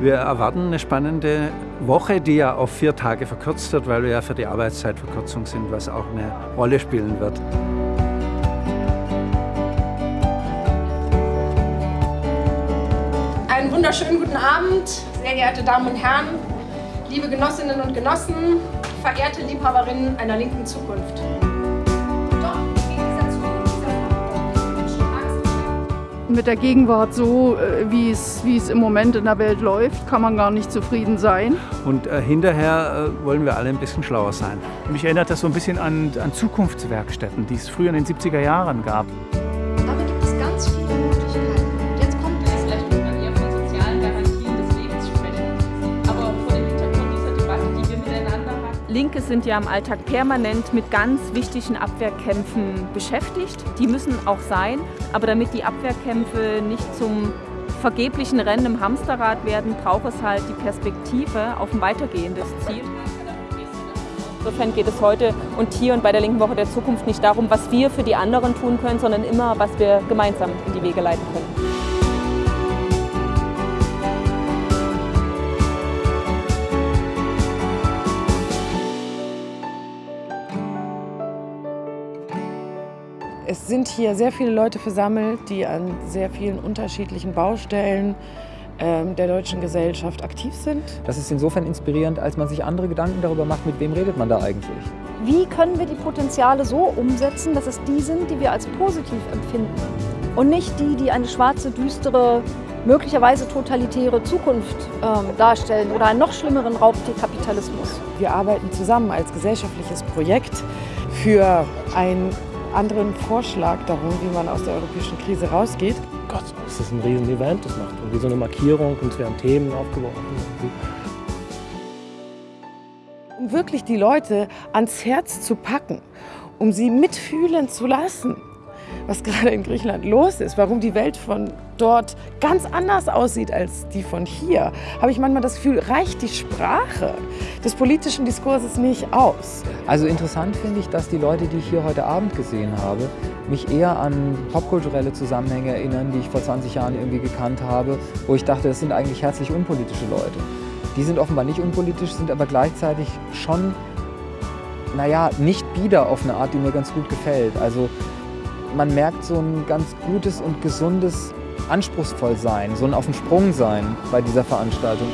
Wir erwarten eine spannende Woche, die ja auf vier Tage verkürzt wird, weil wir ja für die Arbeitszeitverkürzung sind, was auch eine Rolle spielen wird. Einen wunderschönen guten Abend, sehr geehrte Damen und Herren, liebe Genossinnen und Genossen, verehrte Liebhaberinnen einer linken Zukunft. Mit der Gegenwart so, äh, wie es, wie es im Moment in der Welt läuft, kann man gar nicht zufrieden sein. Und äh, hinterher äh, wollen wir alle ein bisschen schlauer sein. Mich erinnert das so ein bisschen an, an Zukunftswerkstätten, die es früher in den 70er Jahren gab. Aber gibt es ganz viele Linke sind ja im Alltag permanent mit ganz wichtigen Abwehrkämpfen beschäftigt. Die müssen auch sein, aber damit die Abwehrkämpfe nicht zum vergeblichen Rennen im Hamsterrad werden, braucht es halt die Perspektive auf ein weitergehendes Ziel. Insofern geht es heute und hier und bei der Linken Woche der Zukunft nicht darum, was wir für die anderen tun können, sondern immer, was wir gemeinsam in die Wege leiten können. Es sind hier sehr viele Leute versammelt, die an sehr vielen unterschiedlichen Baustellen ähm, der deutschen Gesellschaft aktiv sind. Das ist insofern inspirierend, als man sich andere Gedanken darüber macht, mit wem redet man da eigentlich. Wie können wir die Potenziale so umsetzen, dass es die sind, die wir als positiv empfinden und nicht die, die eine schwarze, düstere, möglicherweise totalitäre Zukunft ähm, darstellen oder einen noch schlimmeren Raubtierkapitalismus. Wir arbeiten zusammen als gesellschaftliches Projekt für ein anderen Vorschlag darum, wie man aus der europäischen Krise rausgeht. Gott, das ist ein Riesen-Event, das macht irgendwie so eine Markierung und es werden Themen aufgeworfen. Um wirklich die Leute ans Herz zu packen, um sie mitfühlen zu lassen, was gerade in Griechenland los ist, warum die Welt von dort ganz anders aussieht als die von hier, habe ich manchmal das Gefühl, reicht die Sprache des politischen Diskurses nicht aus. Also interessant finde ich, dass die Leute, die ich hier heute Abend gesehen habe, mich eher an popkulturelle Zusammenhänge erinnern, die ich vor 20 Jahren irgendwie gekannt habe, wo ich dachte, das sind eigentlich herzlich unpolitische Leute. Die sind offenbar nicht unpolitisch, sind aber gleichzeitig schon, naja, nicht bieder auf eine Art, die mir ganz gut gefällt. Also man merkt so ein ganz gutes und gesundes Anspruchsvollsein, so ein auf dem Sprung sein bei dieser Veranstaltung.